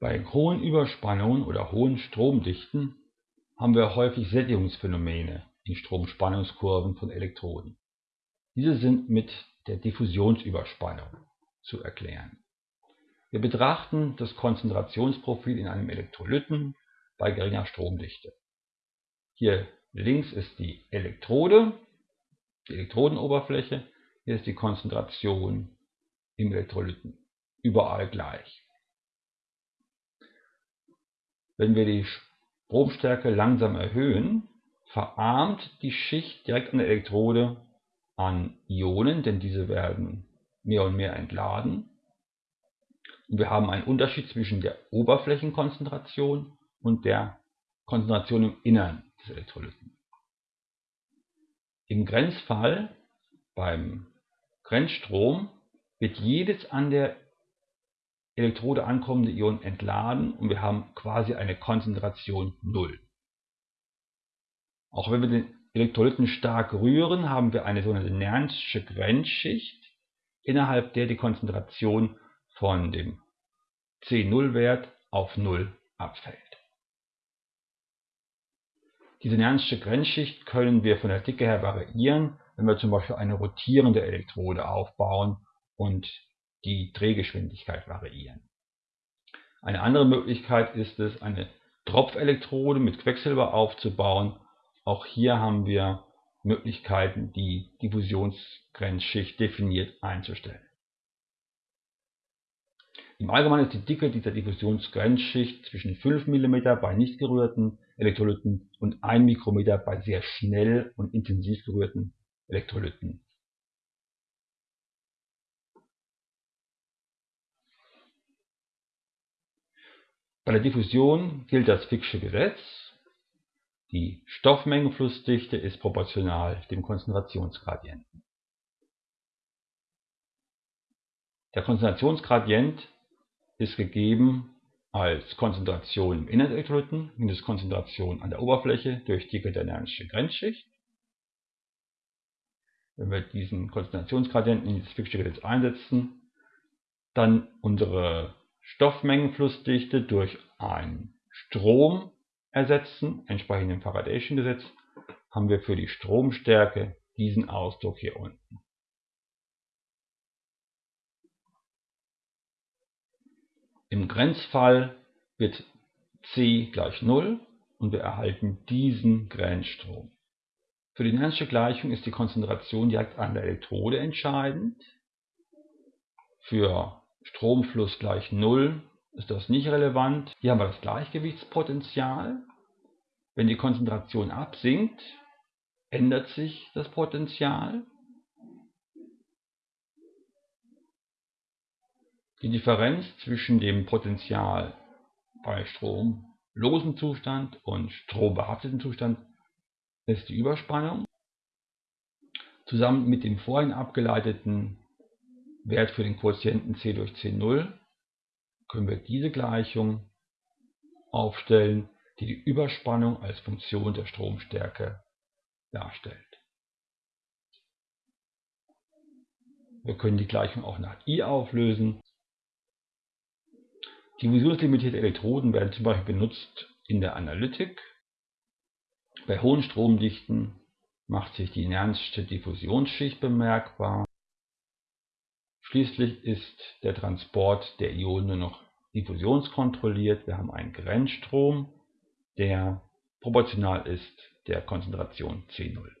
Bei hohen Überspannungen oder hohen Stromdichten haben wir häufig Sättigungsphänomene in Stromspannungskurven von Elektroden. Diese sind mit der Diffusionsüberspannung zu erklären. Wir betrachten das Konzentrationsprofil in einem Elektrolyten bei geringer Stromdichte. Hier links ist die Elektrode, die Elektrodenoberfläche, hier ist die Konzentration im Elektrolyten, überall gleich. Wenn wir die Stromstärke langsam erhöhen, verarmt die Schicht direkt an der Elektrode an Ionen, denn diese werden mehr und mehr entladen. Und wir haben einen Unterschied zwischen der Oberflächenkonzentration und der Konzentration im Innern des Elektrolyten. Im Grenzfall, beim Grenzstrom, wird jedes an der Elektrode ankommende Ion entladen und wir haben quasi eine Konzentration 0. Auch wenn wir den Elektrolyten stark rühren, haben wir eine sogenannte Nernstsche Grenzschicht, innerhalb der die Konzentration von dem C0-Wert auf 0 abfällt. Diese Nernstsche Grenzschicht können wir von der Dicke her variieren, wenn wir zum Beispiel eine rotierende Elektrode aufbauen und die Drehgeschwindigkeit variieren. Eine andere Möglichkeit ist es, eine Tropfelektrode mit Quecksilber aufzubauen. Auch hier haben wir Möglichkeiten, die Diffusionsgrenzschicht definiert einzustellen. Im Allgemeinen ist die Dicke dieser Diffusionsgrenzschicht zwischen 5 mm bei nicht gerührten Elektrolyten und 1 Mikrometer bei sehr schnell und intensiv gerührten Elektrolyten. Bei der Diffusion gilt das Fick'sche Gesetz. Die Stoffmengenflussdichte ist proportional dem Konzentrationsgradienten. Der Konzentrationsgradient ist gegeben als Konzentration im Inneren Elektrolyten minus Konzentration an der Oberfläche durch Dicke der Nern'sche Grenzschicht. Wenn wir diesen Konzentrationsgradienten in dieses Fick'sche Gesetz einsetzen, dann unsere Stoffmengenflussdichte durch einen Strom ersetzen, entsprechend dem Faradayschen Gesetz, haben wir für die Stromstärke diesen Ausdruck hier unten. Im Grenzfall wird C gleich 0 und wir erhalten diesen Grenzstrom. Für die Nern'sche Gleichung ist die Konzentration direkt an der Elektrode entscheidend. Für Stromfluss gleich 0 ist das nicht relevant. Hier haben wir das Gleichgewichtspotential. Wenn die Konzentration absinkt, ändert sich das Potential. Die Differenz zwischen dem Potential bei stromlosem Zustand und strombehafteten Zustand ist die Überspannung. Zusammen mit dem vorhin abgeleiteten Wert für den Quotienten C durch C0 können wir diese Gleichung aufstellen, die die Überspannung als Funktion der Stromstärke darstellt. Wir können die Gleichung auch nach I auflösen. Diffusionslimitierte Elektroden werden zum Beispiel benutzt in der Analytik. Bei hohen Stromdichten macht sich die Nernstsche Diffusionsschicht bemerkbar. Schließlich ist der Transport der Ionen nur noch diffusionskontrolliert. Wir haben einen Grenzstrom, der proportional ist der Konzentration C0.